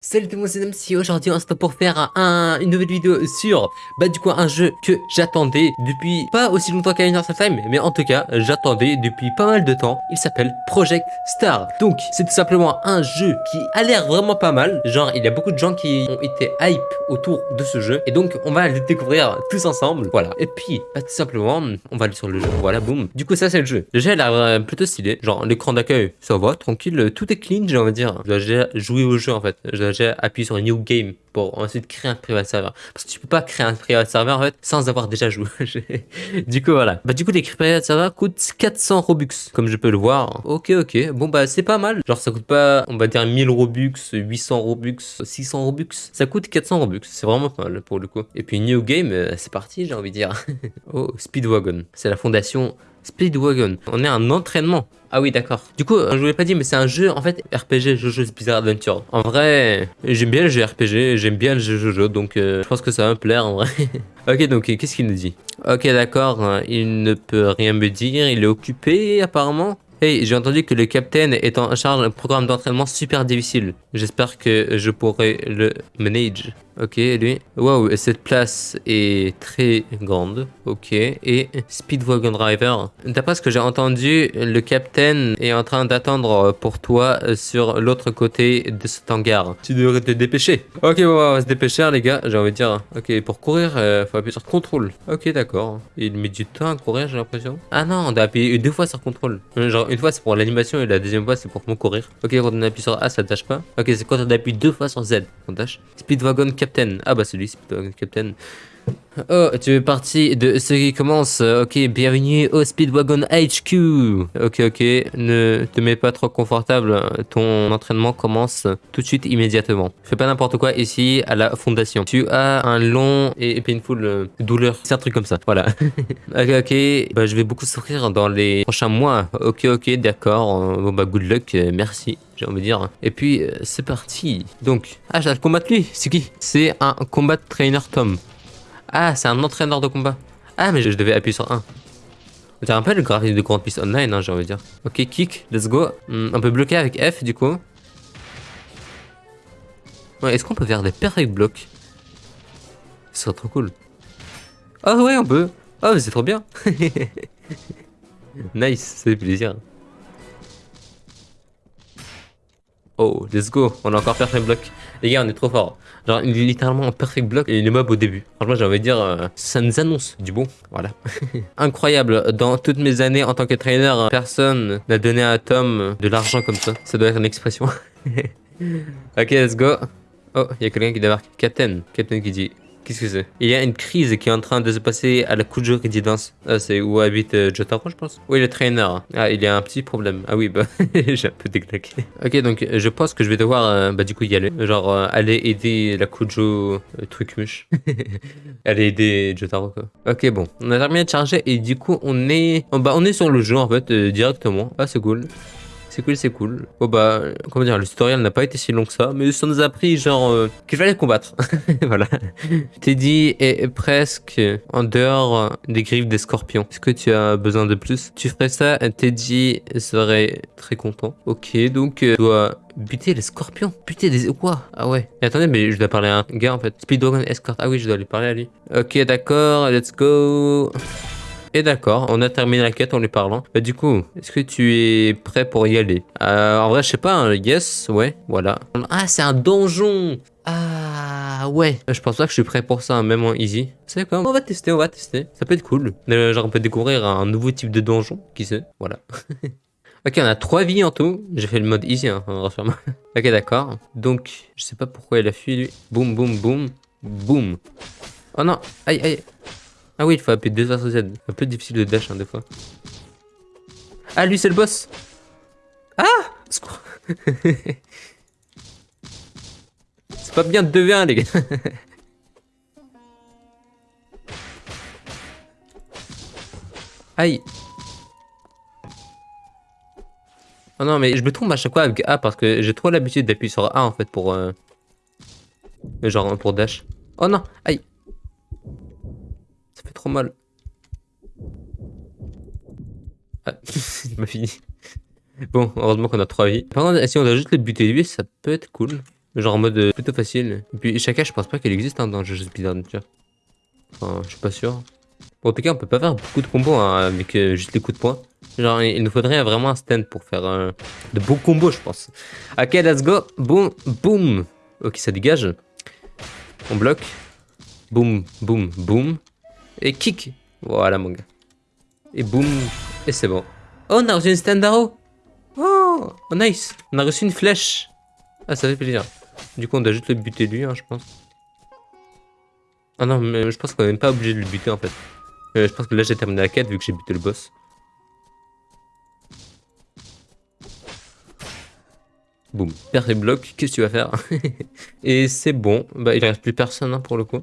Salut tout le monde, c'est MC. Aujourd'hui, on se retrouve pour faire un, une nouvelle vidéo sur, bah, du coup, un jeu que j'attendais depuis pas aussi longtemps Universal Time, mais en tout cas, j'attendais depuis pas mal de temps. Il s'appelle Project Star. Donc, c'est tout simplement un jeu qui a l'air vraiment pas mal. Genre, il y a beaucoup de gens qui ont été hype autour de ce jeu. Et donc, on va le découvrir tous ensemble. Voilà. Et puis, bah, tout simplement, on va aller sur le jeu. Voilà, boum. Du coup, ça, c'est le jeu. Le jeu a l'air euh, plutôt stylé. Genre, l'écran d'accueil, ça va, tranquille. Tout est clean, j'ai envie de dire. Dois jouer au jeu, en fait. Je dois appuyer sur New Game pour ensuite créer un private server. Parce que tu peux pas créer un private server en fait sans avoir déjà joué. du coup voilà. Bah du coup les private server coûtent 400 Robux comme je peux le voir. Ok ok. Bon bah c'est pas mal. Genre ça coûte pas on va dire 1000 Robux, 800 Robux, 600 Robux. Ça coûte 400 Robux. C'est vraiment pas mal pour le coup. Et puis New Game euh, c'est parti j'ai envie de dire. oh Speedwagon. C'est la fondation Speedwagon. On est un entraînement. Ah oui, d'accord. Du coup, je vous l'ai pas dit, mais c'est un jeu, en fait, RPG, Jojo's Bizarre Adventure. En vrai, j'aime bien le jeu RPG, j'aime bien le jeu Jojo, donc euh, je pense que ça va me plaire, en vrai. ok, donc, qu'est-ce qu'il nous dit? Ok, d'accord, il ne peut rien me dire, il est occupé, apparemment. Hey, j'ai entendu que le capitaine est en charge d'un programme d'entraînement super difficile. J'espère que je pourrai le manage. Ok, lui. Waouh, cette place est très grande. Ok. Et Speedwagon Driver. D'après ce que j'ai entendu, le capitaine est en train d'attendre pour toi sur l'autre côté de cet hangar. Tu devrais te dépêcher. Ok, on va se dépêcher, les gars. J'ai envie de dire. Ok, pour courir, euh, faut appuyer sur contrôle. Ok, d'accord. Il met du temps à courir, j'ai l'impression. Ah non, on doit appuyer deux fois sur contrôle. Genre, une fois, c'est pour l'animation et la deuxième fois, c'est pour mon courir. Ok, quand on appuie sur A, ça tâche pas. Ok, c'est quand on appuie deux fois sur Z qu'on tâche. Speedwagon Captain ah bah c'est lui, c'est Captain. Oh, tu es parti de ce qui commence. Ok, bienvenue au Speedwagon HQ. Ok, ok, ne te mets pas trop confortable. Ton entraînement commence tout de suite, immédiatement. Fais pas n'importe quoi ici à la fondation. Tu as un long et painful euh, douleur. C'est un truc comme ça, voilà. ok, ok, bah, je vais beaucoup souffrir dans les prochains mois. Ok, ok, d'accord. Bon bah good luck, merci j'ai envie de dire. Et puis, euh, c'est parti. Donc, ah, j'ai combattre lui. C'est qui? C'est un combat trainer Tom. Ah, c'est un entraîneur de combat. Ah, mais je, devais appuyer sur 1. Tu un peu le graphisme de Grand Piste Online, hein, j'ai envie de dire. Ok, kick, let's go. Hmm, on peut bloquer avec F, du coup. Ouais, est-ce qu'on peut faire des perfect blocks? Ce serait trop cool. Oh ouais, on peut. Oh, c'est trop bien. nice, ça fait plaisir. Oh, let's go. On a encore perfect block. Les gars, on est trop fort. Genre, il est littéralement en perfect block et les mobs au début. Franchement, j'ai envie de dire, euh, ça nous annonce du bon. Voilà. Incroyable. Dans toutes mes années en tant que trainer, personne n'a donné à Tom de l'argent comme ça. Ça doit être une expression. ok, let's go. Oh, il y a quelqu'un qui débarque. Captain. Captain qui dit Qu'est-ce que c'est? Il y a une crise qui est en train de se passer à la Kujo Residence. Ah, c'est où habite euh, Jotaro, je pense. Oui, le trainer. Ah, il y a un petit problème. Ah oui, bah, j'ai un peu déclaqué. Ok, donc je pense que je vais devoir, euh, bah, du coup, y aller. Genre, euh, aller aider la Kujo truc muche. aller aider Jotaro, quoi. Ok, bon. On a terminé de charger et du coup, on est, bah, on est sur le jeu, en fait, directement. Ah, c'est cool c'est cool, c'est cool. Bon bah, comment dire, le tutoriel n'a pas été si long que ça, mais ça nous a pris genre euh, qu'il fallait combattre. voilà. Teddy est presque en dehors des griffes des scorpions. Est-ce que tu as besoin de plus? Tu ferais ça, Teddy serait très content. Ok, donc euh, dois buter les scorpions. Buter des... Quoi? Ah ouais. Attendez, mais je dois parler à un gars en fait. Speedwagon Escort. Ah oui, je dois lui parler à lui. Ok, d'accord, let's go. Et d'accord, on a terminé la quête en lui parlant. Bah du coup, est-ce que tu es prêt pour y aller? Euh, En vrai, je sais pas, hein, yes, ouais, voilà. Ah, c'est un donjon ah ouais, je pense pas que je suis prêt pour ça, même en easy. C'est quoi On va tester, on va tester. Ça peut être cool. Euh, genre on peut découvrir un nouveau type de donjon, qui sait Voilà. ok, on a trois vies en tout. J'ai fait le mode easy, hein, ok, d'accord. Donc, je sais pas pourquoi il a fui lui. Boum, boum, boum, boum. Oh non, aïe, aïe. Ah oui, il faut appuyer deux fois sur Z. Un peu difficile de dash, hein, des fois. Ah, lui, c'est le boss Ah C'est pas bien de 2v1, les gars Aïe Oh non, mais je me trompe à chaque fois avec A parce que j'ai trop l'habitude d'appuyer sur A en fait pour... Euh... Genre pour dash. Oh non Aïe trop mal. Ah, il m'a fini. Bon, heureusement qu'on a trois vies. Par contre, si on a juste le buter lui, ça peut être cool. Genre en mode euh, plutôt facile. Et puis Shaka, je pense pas qu'elle existe hein, dans Jojo Speedrun, tu vois. Enfin, je suis pas sûr. Bon, en tout cas, on peut pas faire beaucoup de combos hein, avec euh, juste les coups de poing. Genre, il nous faudrait vraiment un stand pour faire euh, de beaux combos, je pense. Ok, let's go. Boum, boum. Ok, ça dégage. On bloque. Boum, boum, boum. Et kick. Voilà, mon gars. Et boum. Et c'est bon. Oh, on a reçu une stand arrow. Oh, oh, nice. On a reçu une flèche. Ah, ça fait plaisir. Du coup, on doit juste le buter lui, hein, je pense. Ah non, mais je pense qu'on n'est même pas obligé de le buter, en fait. Euh, je pense que là, j'ai terminé la quête, vu que j'ai buté le boss. Boum, perds les blocs, qu'est-ce que tu vas faire? Et c'est bon, bah il reste plus personne hein, pour le coup.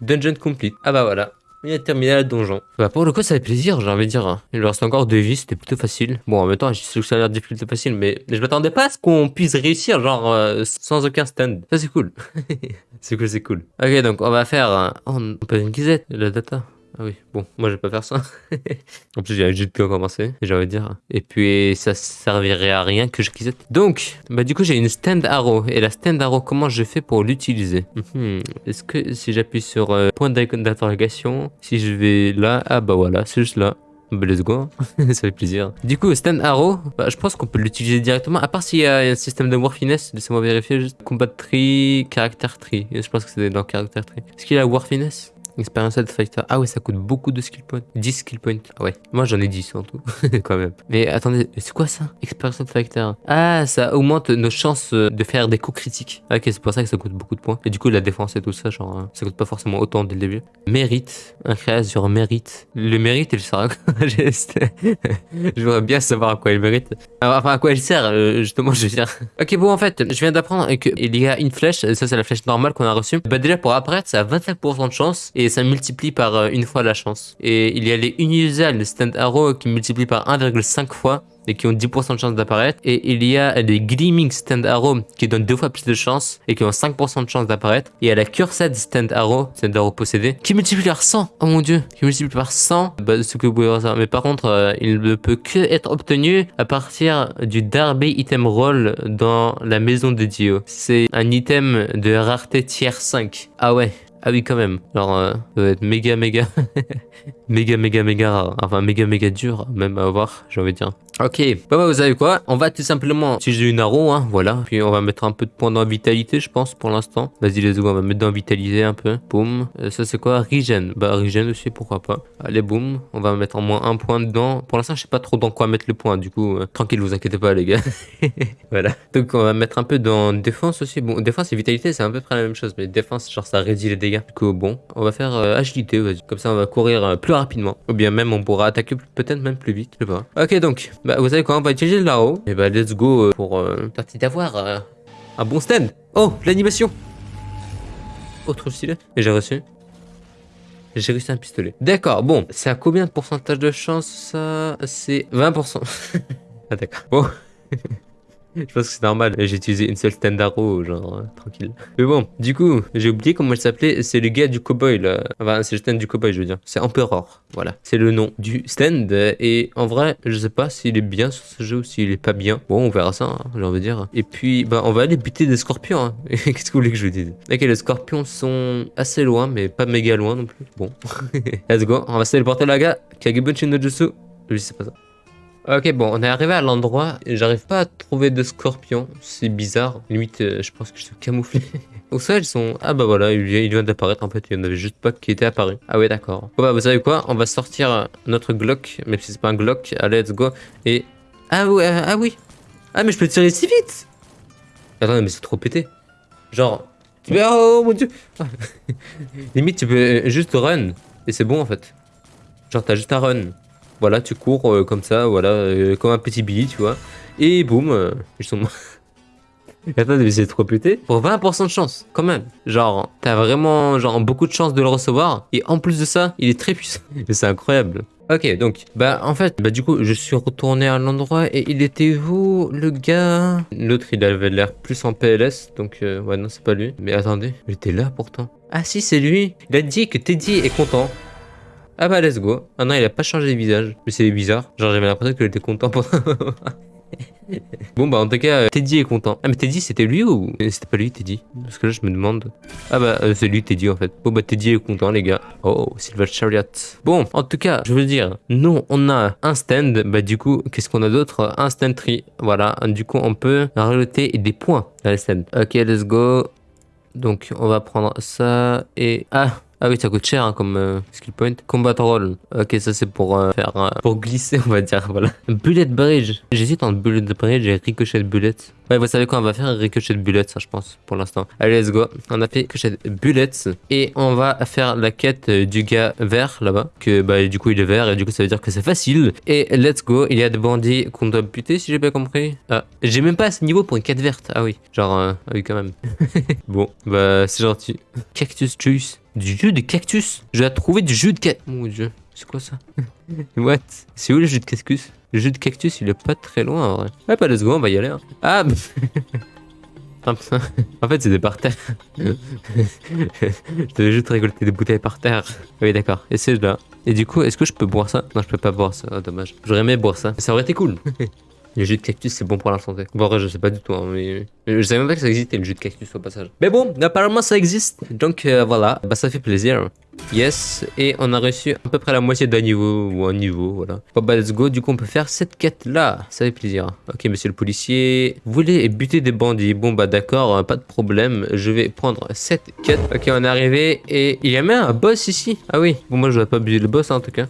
Dungeon complete. Ah bah voilà, il a terminé le donjon. Bah pour le coup ça fait plaisir, j'ai envie de dire. hein. Il lui reste encore deux vies, c'était plutôt facile. Bon en même temps, je sais que ça a l'air difficile facile, mais je m'attendais pas à ce qu'on puisse réussir, genre euh, sans aucun stand. Ça c'est cool. c'est cool, c'est cool. Ok donc on va faire... euh, on peut une guisette, la data. Ah oui, bon, moi je vais pas faire ça. en plus, j'ai juste commencé, j'ai envie de dire. Et puis, ça servirait à rien que je quisette. Donc, bah du coup, j'ai une stand arrow. Et la stand arrow, comment je fais pour l'utiliser? Mhm. Est-ce que si j'appuie sur euh, point d'interrogation, si je vais là, ah bah voilà, c'est juste là. Bah let's go, ça fait plaisir. Du coup, stand arrow, bah, je pense qu'on peut l'utiliser directement, à part s'il y a un système de war finesse, laissez-moi vérifier juste. Combat tree, caractère tree, je pense que c'est dans caractère tree. Est-ce qu'il a war finesse Expérience fighter. Ah ouais, ça coûte beaucoup de skill points. 10 skill points. Ah ouais. Moi j'en ai 10 en tout. Quand même. Mais attendez, c'est quoi ça? Expérience fighter. Ah, ça augmente nos chances euh, de faire des coups critiques. Ah, ok, c'est pour ça que ça coûte beaucoup de points. Et du coup, la défense et tout ça, genre, euh, ça coûte pas forcément autant dès le début. Mérite. Un créa sur mérite. Le mérite, il sert à quoi Je voudrais bien savoir à quoi il mérite. Ah, Enfin, à quoi il sert, euh, justement, je veux dire. Ok, bon, en fait, je viens d'apprendre qu'il y a une flèche. Ça, c'est la flèche normale qu'on a reçue. Bah, déjà, pour apparaître, ça a 25% de chance. Ça multiplie par euh, une fois la chance. Et il y a les unusual stand arrow qui multiplient par 1,5 fois et qui ont 10% de chance d'apparaître. Et il y a les Gleaming Stand Arrow qui donnent deux fois plus de chance et qui ont 5% de chance d'apparaître. Et il y a la Cursed Stand Arrow, Stand Arrow possédé, qui multiplie par 100. Oh mon dieu, qui multiplie par 100. Bah, ce que vous pouvez voir. Mais par contre, euh, il ne peut que être obtenu à partir du Darby Item Roll dans la maison de Dio. C'est un item de rareté tiers 5. Ah ouais. Ah oui, quand même. Genre, euh, ça doit être méga, méga, méga, méga, méga rare. Enfin, méga, méga dur, même à avoir, j'ai envie de dire. Ok, bah, bah vous savez quoi? On va tout simplement utiliser une arrow, hein, voilà. Puis on va mettre un peu de points dans vitalité, je pense, pour l'instant. Vas-y, let's go, on va mettre dans vitaliser un peu. Boum. Euh, ça, c'est quoi? Regen. Bah, regen aussi, pourquoi pas. Allez, boum. On va mettre en moins un point dedans. Pour l'instant, je sais pas trop dans quoi mettre le point. Du coup, euh, tranquille, vous inquiétez pas, les gars. voilà. Donc, on va mettre un peu dans défense aussi. Bon, défense et vitalité, c'est à peu près la même chose. Mais défense, genre, ça réduit les dégâts. Du coup, bon, on va faire euh, agilité, vas-y. Comme ça, on va courir plus rapidement. Ou bien même, on pourra attaquer peut-être même plus vite, je sais pas. Ok, donc, bah, vous savez quoi On va utiliser Lao. Et bah, let's go euh, pour euh, tenter d'avoir euh, un bon stand. Oh, l'animation Autre stylé. Et j'ai reçu j'ai réussi un pistolet. D'accord, bon, c'est à combien de pourcentage de chance ça? C'est 20%. ah d'accord. Bon. Je pense que c'est normal, j'ai utilisé une seule stand arrow, genre, euh, tranquille. Mais bon, du coup, j'ai oublié comment il s'appelait, c'est le gars du cowboy, là. Enfin, c'est le stand du cowboy, je veux dire. C'est Emperor, voilà. C'est le nom du stand, et en vrai, je sais pas s'il est bien sur ce jeu ou s'il est pas bien. Bon, on verra ça, hein, j'ai envie de dire. Et puis, bah, on va aller buter des scorpions, hein. Qu'est-ce que vous voulez que je vous dise? Ok, les scorpions sont assez loin, mais pas méga loin non plus. Bon. Let's go, on va se téléporter là, gars. Kagebunchi no Jutsu. Lui, c'est pas ça. Ok, bon, on est arrivé à l'endroit j'arrive pas à trouver de scorpions. C'est bizarre. Limite, euh, je pense que je suis camouflé. Au sol, ils sont. Ah bah voilà, il vient, d'apparaître en fait. Il y en avait juste pas qui était apparu. Ah ouais, d'accord. Bon bah, vous savez quoi? On va sortir notre Glock, même si c'est pas un Glock. Allez, let's go. Et. Ah ouais, ah oui. Ah, mais je peux tirer si vite Attends, mais c'est trop pété. Genre. Oh mon dieu. Limite, tu peux euh, juste run. Et c'est bon en fait. Genre, t'as juste un run. Voilà, tu cours euh, comme ça, voilà, euh, comme un petit billy, tu vois. Et boum, euh, ils sont morts. Attends, mais c'est trop pété. Pour 20% de chance, quand même. Genre, t'as vraiment genre beaucoup de chance de le recevoir. Et en plus de ça, il est très puissant. C'est incroyable. Ok, donc, bah en fait, bah du coup, je suis retourné à l'endroit et il était où, le gars? L'autre, il avait l'air plus en PLS, donc ouais, non, c'est pas lui. Mais attendez, il était là pourtant. Ah si, c'est lui. Il a dit que Teddy est content. Ah bah let's go. Ah non, il a pas changé de visage. Mais c'est bizarre. Genre j'avais l'impression qu'il était content pendant... bon bah en tout cas, euh, Teddy est content. Ah mais Teddy c'était lui ou c'était pas lui Teddy Parce que là je me demande. Ah bah euh, c'est lui Teddy en fait. Bon bah Teddy est content les gars. Oh Silver Chariot. Bon en tout cas je veux dire, nous on a un stand. Bah du coup qu'est-ce qu'on a d'autre? Un stand tree. Voilà. Du coup on peut rajouter des points dans les stands. Ok let's go. Donc on va prendre ça et... Ah ah oui, ça coûte cher hein, comme euh, skill point. Combat roll. Ok, ça c'est pour euh, faire euh, pour glisser, on va dire. Voilà. Bullet bridge. J'hésite entre bullet bridge et ricochet bullet. Ouais, vous savez quoi, on va faire un ricochet de bullets, ça je pense, pour l'instant. Allez, let's go. On a fait ricochet de bullets et on va faire la quête du gars vert là-bas. Que bah du coup il est vert et du coup ça veut dire que c'est facile. Et let's go, il y a des bandits qu'on doit buter si j'ai bien compris. Ah, j'ai même pas ce niveau pour une quête verte. Ah oui, genre, ah oui quand même. bon, bah c'est gentil. Cactus juice. Du jus de cactus Je vais trouver du jus de cactus. Mon dieu, c'est quoi ça? What? C'est où le jus de cactus? Le jus de cactus, il est pas très loin en vrai. Ouais, pas deux secondes, on va y aller. Hein. Ah En fait, des par terre. je devais juste récolter des bouteilles par terre. Oui, d'accord. Et c'est là. Et du coup, est-ce que je peux boire ça? Non, je peux pas boire ça. Oh, dommage. J'aurais aimé boire ça. Ça aurait été cool. Le jus de cactus, c'est bon pour la santé. Bon, vrai, je sais pas du tout, hein, mais... Je savais même pas que ça existait, le jus de cactus, au passage. Mais bon, apparemment, ça existe. Donc, euh, voilà. Bah, ça fait plaisir. Yes. Et on a reçu à peu près la moitié d'un niveau, ou un niveau, voilà. Bon, bah, let's go. Du coup, on peut faire cette quête-là. Ça fait plaisir. Ok, monsieur le policier. Vous voulez buter des bandits? Bon, bah, d'accord, pas de problème. Je vais prendre cette quête. Ok, on est arrivé. Et il y a même un boss ici. Ah oui. Bon, moi, je vais pas abuser le boss, hein, en tout cas.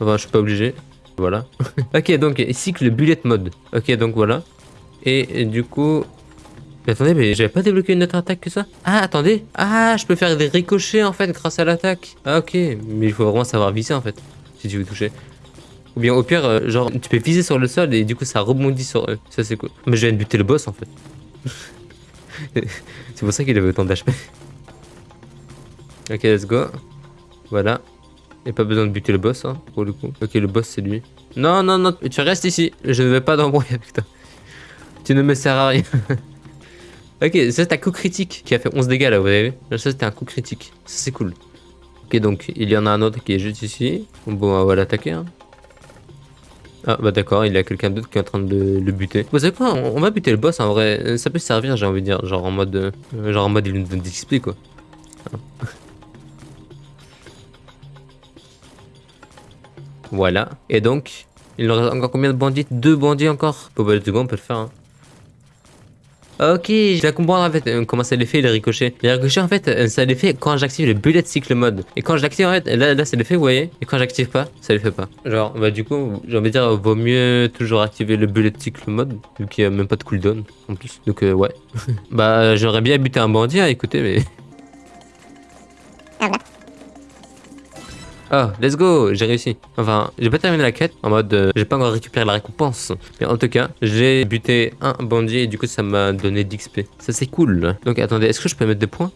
Enfin, je suis pas obligé. Voilà. ok, donc cycle bullet mode. Ok, donc voilà. Et, du coup... Attendez, mais j'avais pas débloqué une autre attaque que ça? Ah, attendez. Ah, je peux faire des ricochets en fait grâce à l'attaque. Ah, ok. Mais il faut vraiment savoir viser en fait. Si tu veux toucher. Ou bien au pire, euh, genre, tu peux viser sur le sol et du coup ça rebondit sur eux. Ça c'est cool. Mais je viens de buter le boss en fait. c'est pour ça qu'il avait autant d'HP. ok, let's go. Voilà. Et pas besoin de buter le boss, hein, pour le coup. Ok, le boss, c'est lui. Non, non, non, tu restes ici. Je ne vais pas d'embrouille avec toi. Tu ne me sers à rien. ok, ça, c'est un coup critique qui a fait 11 dégâts, là, vous avez vu? Ça, c'était un coup critique. Ça, c'est cool. Ok, donc, il y en a un autre qui est juste ici. Bon, on va l'attaquer, hein. Ah bah d'accord, il y a quelqu'un d'autre qui est en train de le buter. Vous savez quoi? On, va buter le boss en vrai. Ça peut servir, j'ai envie de dire, genre en mode, euh, genre en mode il nous donne des quoi. Voilà. Et donc, il nous reste encore combien de bandits? Deux bandits encore? Bon bah let's on peut le faire. Hein. Ok, je vais comprendre en fait euh, comment ça l'effet les ricochets. Les ricochets en fait, euh, ça l'effet quand j'active le bullet cycle mode. Et quand je l'active en fait, là, là c'est l'effet, vous voyez. Et quand j'active pas, ça le fait pas. Genre, bah du coup, j'ai envie de dire, vaut mieux toujours activer le bullet cycle mode, vu qu'il n'y a même pas de cooldown en plus. Donc euh, ouais. bah j'aurais bien buté un bandit, hein, écoutez, mais... Ah. Ah, let's go, j'ai réussi. Enfin, j'ai pas terminé la quête en mode euh, j'ai pas encore récupéré la récompense. Mais en tout cas, j'ai buté un bandit et du coup ça m'a donné d'XP. Ça c'est cool. Donc attendez, est-ce que je peux mettre des points?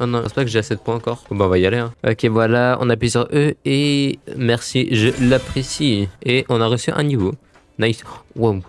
Oh non, c'est pas que j'ai assez de points encore. Bon bah on va y aller. Hein. Ok voilà, on appuie sur E et merci, je l'apprécie. Et on a reçu un niveau. Nice. Wow.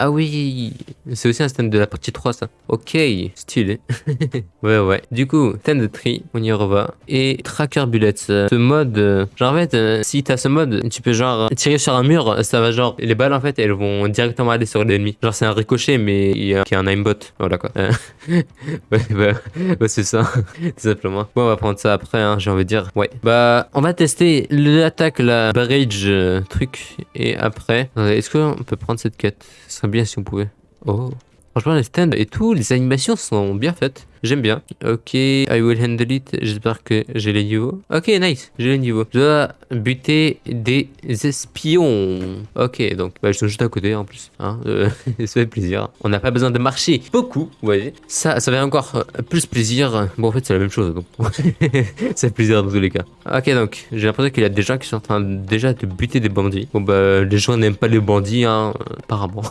Ah oui, c'est aussi un stand de la partie 3 ça. Ok, stylé. ouais ouais. Du coup, stand tri, on y revoit. Et tracker bullets. Ce mode, genre en fait, euh, si t'as ce mode, tu peux genre tirer sur un mur, ça va genre, les balles en fait, elles vont directement aller sur l'ennemi. Genre c'est un ricochet mais il y a, un aimbot. Voilà quoi. Euh, ouais, bah, bah c'est ça, tout simplement. Bon, on va prendre ça après, hein, j'ai envie de dire. Ouais. Bah, on va tester l'attaque, la barrage euh, truc. Et après, est-ce qu'on peut prendre cette quête? Bien si on pouvait. Oh. Franchement, les stands et tout, les animations sont bien faites. J'aime bien. Ok, I will handle it. J'espère que j'ai les niveaux. Ok, nice. J'ai les niveaux. Je dois buter des espions. Ok, donc bah, je suis juste à côté en plus. Hein, ça fait plaisir. On n'a pas besoin de marcher beaucoup, vous voyez. Ça, ça fait encore plus plaisir. Bon, en fait, c'est la même chose. Donc. ça fait plaisir dans tous les cas. Ok, donc j'ai l'impression qu'il y a des gens qui sont en train déjà de buter des bandits. Bon, bah, les gens n'aiment pas les bandits, hein, apparemment.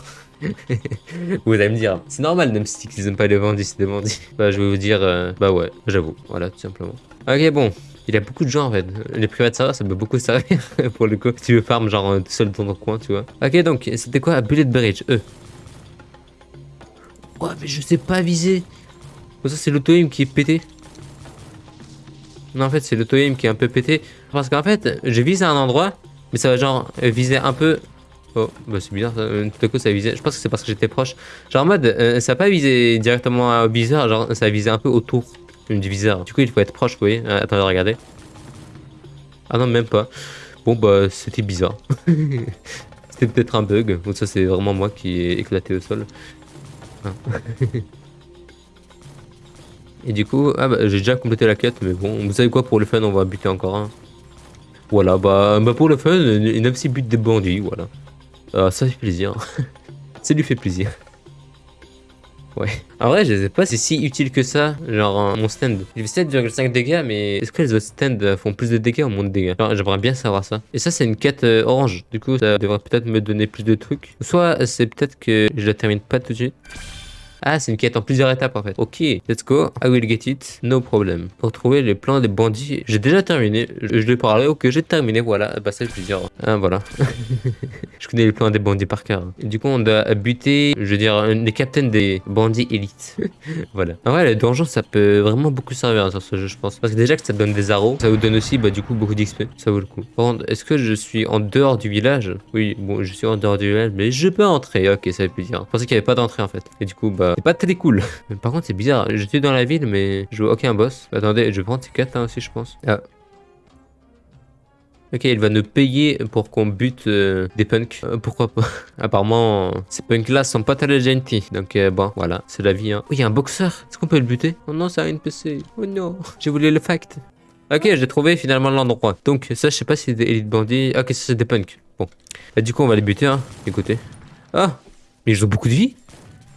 Vous allez me dire, c'est normal, même si ils aiment pas les bandits, c'est des bandits. Bah, je vais vous dire, euh, bah ouais, j'avoue, voilà, tout simplement. Ok, bon, il y a beaucoup de gens en fait. Les private serveurs, ça peut beaucoup servir pour le coup. Si tu veux farm genre tout seul dans ton coin, tu vois. Ok, donc, c'était quoi Bullet Bridge, eux? Ouais, mais je sais pas viser. Oh, ça, c'est l'auto-aim qui est pété. Non, en fait, c'est l'auto-aim qui est un peu pété. Parce qu'en fait, je vise à un endroit, mais ça va genre viser un peu Oh, bah c'est bizarre. Euh, tout à coup ça a visé. Je pense que c'est parce que j'étais proche. Genre en mode, euh, ça a pas visé directement au viseur, genre ça a visé un peu autour du viseur. Du coup, il faut être proche, vous voyez. Euh, attendez, regardez. Ah non, même pas. Bon, bah c'était bizarre. c'était peut-être un bug. Ou ça, c'est vraiment moi qui ai éclaté au sol. Ah. Et du coup, ah bah, j'ai déjà complété la quête, mais bon, vous savez quoi, pour le fun, on va buter encore un. Voilà, bah, bah pour le fun, une aussi bute des bandits, voilà. Ah, ça fait plaisir. ça lui fait plaisir. Ouais. En vrai, je sais pas, c'est si utile que ça, genre mon stand. Il fait 7,5 dégâts, mais est-ce que les autres stands font plus de dégâts ou moins de dégâts? J'aimerais bien savoir ça. Et ça, c'est une quête euh, orange. Du coup, ça devrait peut-être me donner plus de trucs. Soit c'est peut-être que je la termine pas tout de suite. Ah, c'est une quête en plusieurs étapes en fait. Ok, let's go. I will get it. No problem. Pour trouver les plans des bandits, j'ai déjà terminé. Je, l'ai parlé. Ok, j'ai terminé. Voilà. Bah, ça, plusieurs. Ah, voilà. je connais les plans des bandits par cœur. Du coup, on doit buter, je veux dire, les captains des bandits élites. voilà. En vrai, le donjon, ça peut vraiment beaucoup servir hein, sur ce jeu, je pense. Parce que déjà que ça donne des arrows, ça vous donne aussi, bah, du coup, beaucoup d'XP. Ça vaut le coup. Par contre, est-ce que je suis en dehors du village? Oui, bon, je suis en dehors du village, mais je peux entrer. Ok, ça fait plaisir. Je pensais qu'il n'y avait pas d'entrée en fait. Et du coup, bah, c'est pas très cool. Par contre, c'est bizarre. Je suis dans la ville, mais je vois aucun boss. Attendez, je vais prendre ces 4 là aussi, je pense. Ah. Ok, il va nous payer pour qu'on bute euh, des punks. Euh, pourquoi pas? Apparemment, ces punks-là sont pas très gentils. Donc euh, bon, voilà, c'est la vie. Hein. Oui, il y a un boxeur. Est-ce qu'on peut le buter? Oh non, c'est un NPC. Oh non, j'ai voulu le fact. Ok, j'ai trouvé finalement l'endroit. Donc ça, je sais pas si c'est des élites bandits. Ok, ça c'est des punks. Bon. Bah, du coup, on va les buter, hein. Écoutez. Ah Mais ils ont beaucoup de vie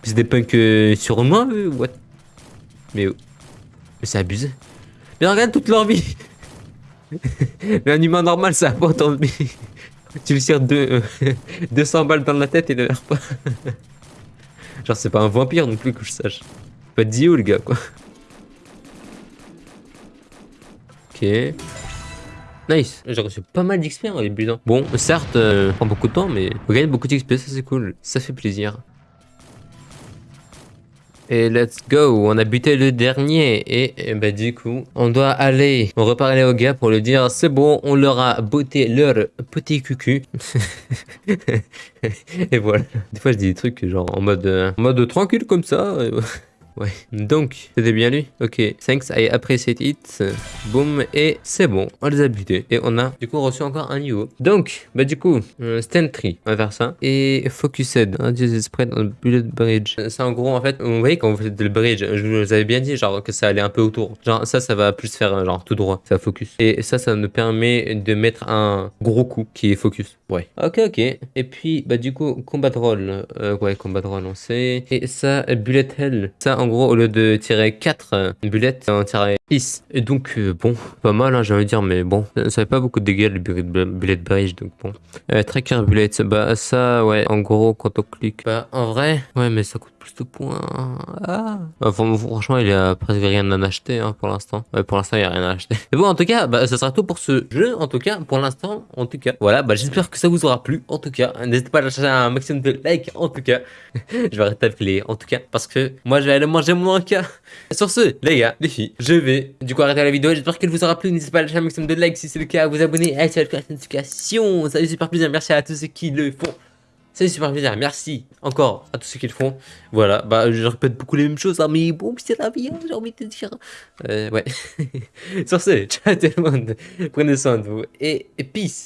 c'est des punks euh, sur moi What? Mais, mais c'est abusé. Mais regarde toute leur vie Mais un humain normal, ça a pas autant de vie. tu lui tires deux, 200 balles dans la tête et ne meurt pas. Genre, c'est pas un vampire non plus que je sache. Pas Dio, le gars, quoi. Ok. Nice. J'ai reçu pas mal d'XP en début. Bon, certes, euh, prend beaucoup de temps, mais on gagne beaucoup d'XP, ça c'est cool. Ça fait plaisir. Et let's go, on a buté le dernier. Et, bah du coup, on doit aller, on reparler au gars pour lui dire c'est bon, on leur a botté leur petit cucu. et voilà. Des fois je dis des trucs genre en mode, euh, en mode tranquille comme ça. Ouais. Donc, c'était bien lui Ok. Thanks, I appreciate it. Boom. Et c'est bon. On les a butés. Et on a, du coup, reçu encore un niveau. Donc, bah, du coup, euh, stand tree. On va faire ça. Et focused. Un spread on bullet bridge. C'est en gros, en fait, vous voyez, quand vous faites le bridge, je vous avais bien dit, genre, que ça allait un peu autour. Genre, ça, ça va plus faire, genre, tout droit. Ça focus. Et ça, ça nous permet de mettre un gros coup qui est focus. Ouais. Ok, ok. Et puis, bah, du coup, combat roll. Euh, ouais, combat roll, on sait. Et ça, bullet hell. Ça, en gros, au lieu de tirer 4 bullets, on tirait 6. Et donc, euh, bon, pas mal, hein, j'ai envie de dire, mais bon, ça fait pas beaucoup de dégâts, le bullet bridge, donc bon. Euh, tracker bullet, bah ça, ouais, en gros, quand on clique, bah en vrai, ouais, mais ça coûte plus de points. Ah. Enfin, franchement, il y a presque rien à acheter hein, pour l'instant. Pour l'instant, il y a rien à acheter. Mais bon, en tout cas, bah, ça sera tout pour ce jeu. En tout cas, pour l'instant, en tout cas. Voilà, bah, j'espère que ça vous aura plu. En tout cas, n'hésitez pas à lâcher un maximum de likes. En tout cas, je vais arrêter de les en tout cas, parce que moi, je vais aller manger mon cas. Sur ce, les gars, les filles, je vais du coup arrêter la vidéo. J'espère qu'elle vous aura plu. N'hésitez pas à lâcher un maximum de likes si c'est le cas, vous abonner, à activer la notification. Ça fait super plaisir. Merci à tous ceux qui le font. C'est super plaisir, merci encore à tous ceux qui le font. Voilà, bah je répète beaucoup les mêmes choses, hein, mais bon, c'est la vie, hein, j'ai envie de te dire. Euh, ouais. Sur ce, ciao tout le monde, prenez soin de vous et peace